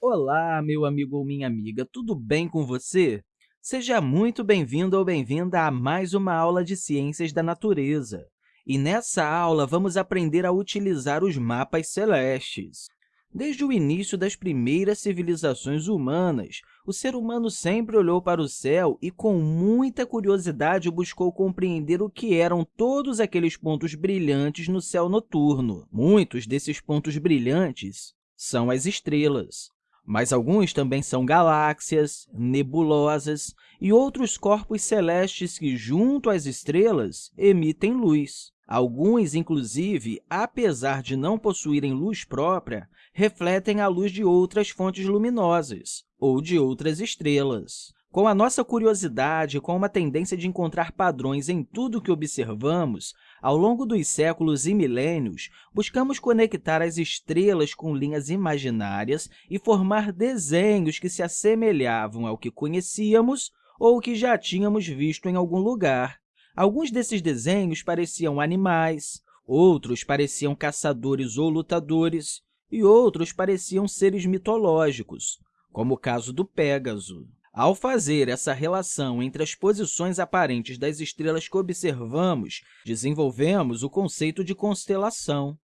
Olá, meu amigo ou minha amiga, tudo bem com você? Seja muito bem-vindo ou bem-vinda a mais uma aula de Ciências da Natureza. E nessa aula, vamos aprender a utilizar os mapas celestes. Desde o início das primeiras civilizações humanas, o ser humano sempre olhou para o céu e, com muita curiosidade, buscou compreender o que eram todos aqueles pontos brilhantes no céu noturno. Muitos desses pontos brilhantes são as estrelas mas alguns também são galáxias, nebulosas e outros corpos celestes que, junto às estrelas, emitem luz. Alguns, inclusive, apesar de não possuírem luz própria, refletem a luz de outras fontes luminosas ou de outras estrelas. Com a nossa curiosidade, com uma tendência de encontrar padrões em tudo que observamos, ao longo dos séculos e milênios, buscamos conectar as estrelas com linhas imaginárias e formar desenhos que se assemelhavam ao que conhecíamos ou que já tínhamos visto em algum lugar. Alguns desses desenhos pareciam animais, outros pareciam caçadores ou lutadores, e outros pareciam seres mitológicos, como o caso do Pégaso. Ao fazer essa relação entre as posições aparentes das estrelas que observamos, desenvolvemos o conceito de constelação.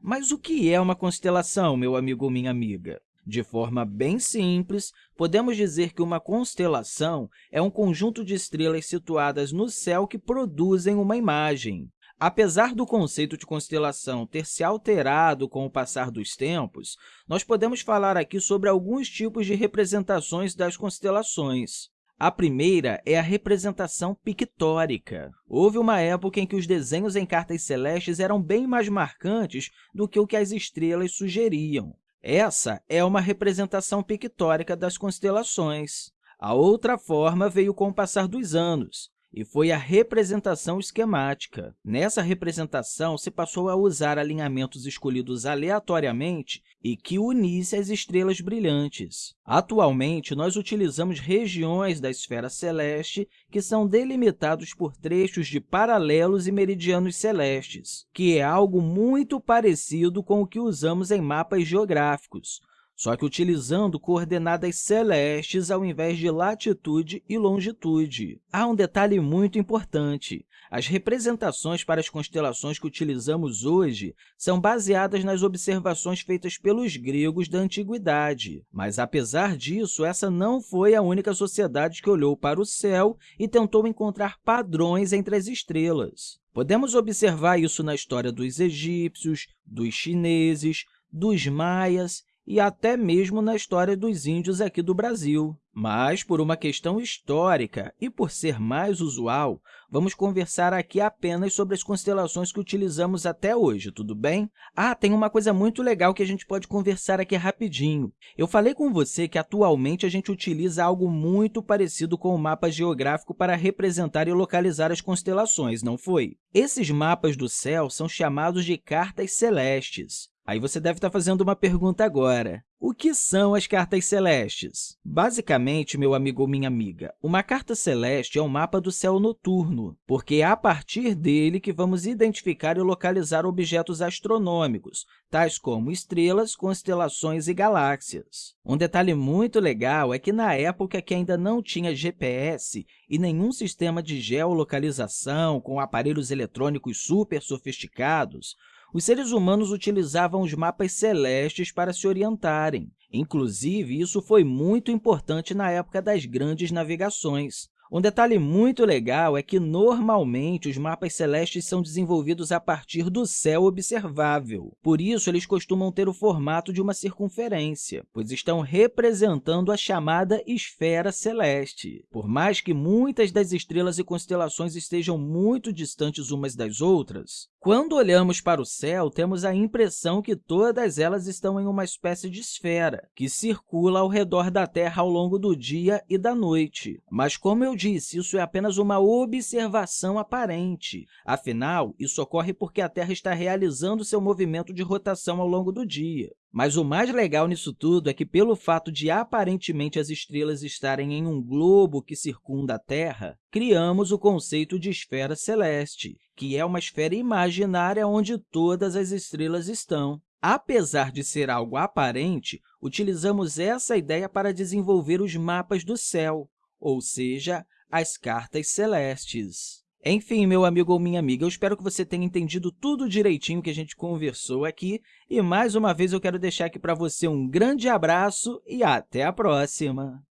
Mas o que é uma constelação, meu amigo ou minha amiga? De forma bem simples, podemos dizer que uma constelação é um conjunto de estrelas situadas no céu que produzem uma imagem. Apesar do conceito de constelação ter se alterado com o passar dos tempos, nós podemos falar aqui sobre alguns tipos de representações das constelações. A primeira é a representação pictórica. Houve uma época em que os desenhos em cartas celestes eram bem mais marcantes do que o que as estrelas sugeriam. Essa é uma representação pictórica das constelações. A outra forma veio com o passar dos anos e foi a representação esquemática. Nessa representação, se passou a usar alinhamentos escolhidos aleatoriamente e que unissem as estrelas brilhantes. Atualmente, nós utilizamos regiões da esfera celeste que são delimitados por trechos de paralelos e meridianos celestes, que é algo muito parecido com o que usamos em mapas geográficos, só que utilizando coordenadas celestes ao invés de latitude e longitude. Há um detalhe muito importante. As representações para as constelações que utilizamos hoje são baseadas nas observações feitas pelos gregos da Antiguidade. Mas, apesar disso, essa não foi a única sociedade que olhou para o céu e tentou encontrar padrões entre as estrelas. Podemos observar isso na história dos egípcios, dos chineses, dos maias e até mesmo na história dos índios aqui do Brasil. Mas, por uma questão histórica e por ser mais usual, vamos conversar aqui apenas sobre as constelações que utilizamos até hoje, tudo bem? Ah, tem uma coisa muito legal que a gente pode conversar aqui rapidinho. Eu falei com você que, atualmente, a gente utiliza algo muito parecido com o mapa geográfico para representar e localizar as constelações, não foi? Esses mapas do céu são chamados de cartas celestes. Aí você deve estar fazendo uma pergunta agora. O que são as cartas celestes? Basicamente, meu amigo ou minha amiga, uma carta celeste é um mapa do céu noturno, porque é a partir dele que vamos identificar e localizar objetos astronômicos, tais como estrelas, constelações e galáxias. Um detalhe muito legal é que, na época que ainda não tinha GPS e nenhum sistema de geolocalização com aparelhos eletrônicos super sofisticados, os seres humanos utilizavam os mapas celestes para se orientarem. Inclusive, isso foi muito importante na época das grandes navegações. Um detalhe muito legal é que, normalmente, os mapas celestes são desenvolvidos a partir do céu observável. Por isso, eles costumam ter o formato de uma circunferência, pois estão representando a chamada esfera celeste. Por mais que muitas das estrelas e constelações estejam muito distantes umas das outras, quando olhamos para o céu, temos a impressão que todas elas estão em uma espécie de esfera, que circula ao redor da Terra ao longo do dia e da noite. Mas, como eu disse, isso é apenas uma observação aparente. Afinal, isso ocorre porque a Terra está realizando seu movimento de rotação ao longo do dia. Mas o mais legal nisso tudo é que, pelo fato de aparentemente as estrelas estarem em um globo que circunda a Terra, criamos o conceito de esfera celeste, que é uma esfera imaginária onde todas as estrelas estão. Apesar de ser algo aparente, utilizamos essa ideia para desenvolver os mapas do céu, ou seja, as cartas celestes. Enfim, meu amigo ou minha amiga, eu espero que você tenha entendido tudo direitinho que a gente conversou aqui. E, mais uma vez, eu quero deixar aqui para você um grande abraço e até a próxima!